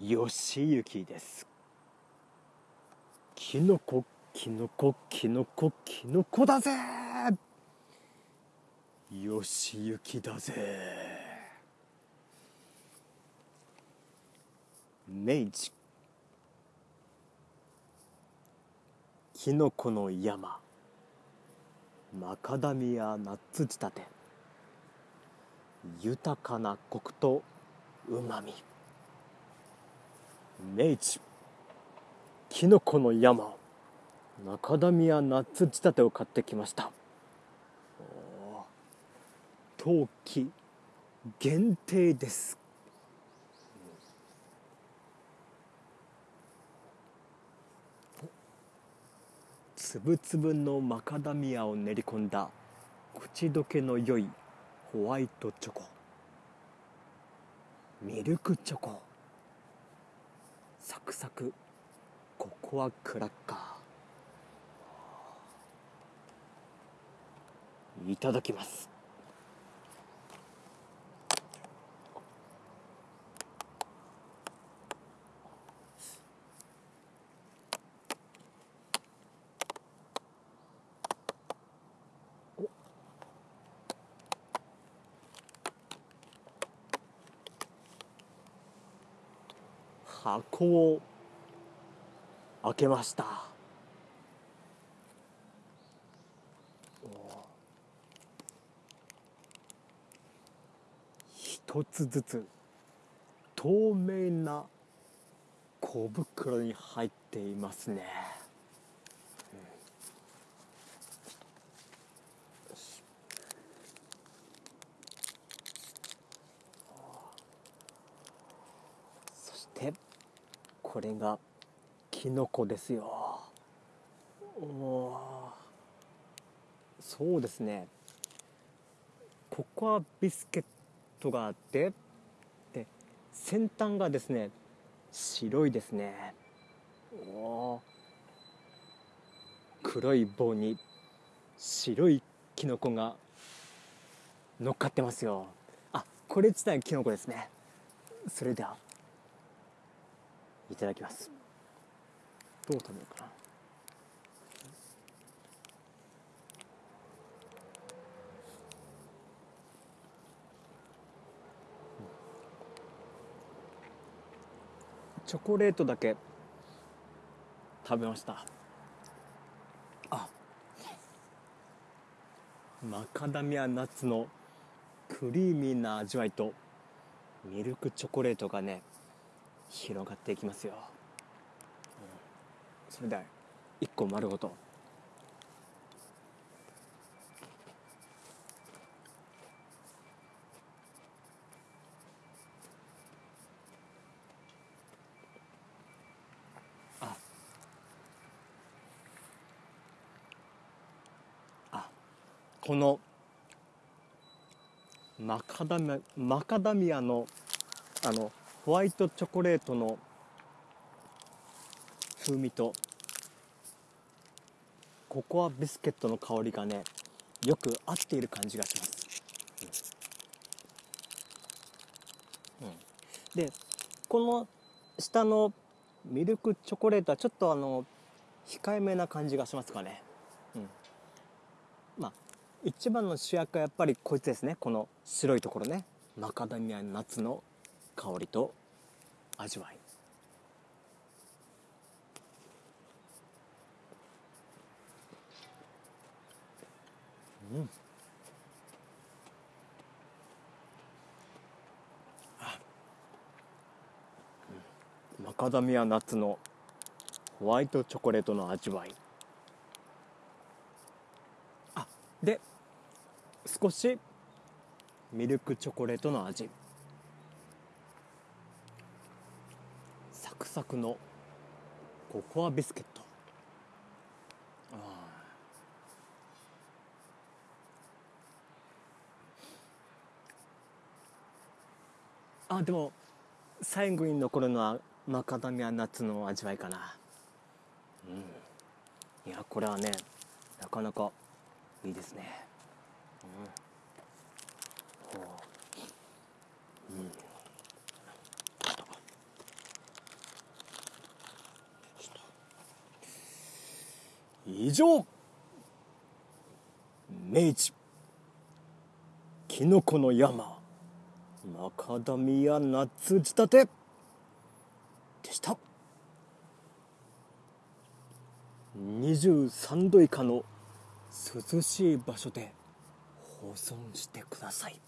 よしゆきです。きのこきのこきのこきのこだぜ。よしゆきだぜ。明治。きのこの山。マカダミアナッツ仕立て。豊かなコクとうまみ明治きのこの山。マカダミアナッツ仕立てを買ってきました。冬季限定です。つぶつぶのマカダミアを練り込んだ。口どけの良いホワイトチョコ。ミルクチョコ。クサクココアクラッカー。いただきます。箱を開けました。一つずつ透明な小袋に入っていますね、そしてこれがきのこですよ。おそうですね。ココアビスケットがあってで先端がですね白いですね。お黒い棒に白いきのこが乗っかってますよ。あこれ自体きのこですね。それではいただきます。どう食べようかな。チョコレートだけ食べました。あマカダミアナッツのクリーミーな味わいとミルクチョコレートがね広がっていきますよ、うん、それでは1個丸ごと。あ。あ。このマカダミアマカダミアのあのホワイトチョコレートの風味とココアビスケットの香りがねよく合っている感じがします、うん。うん、でこの下のミルクチョコレートはちょっとあの控えめな感じがしますかね、うん、まあ一番の主役はやっぱりこいつですね。この白いところね。マカダミアナッツの香りと味わい。うん。マカダミアナッツのホワイトチョコレートの味わい。あ。で少しミルクチョコレートの味サクサクのココアビスケット。ああでも最後に残るのはマカダミアナッツの味わいかな。うん。いやこれはねなかなかいいですね。うん、う。ん以上。明治。きのこの山。マカダミアナッツ仕立て。でした。23度以下の涼しい場所で保存してください。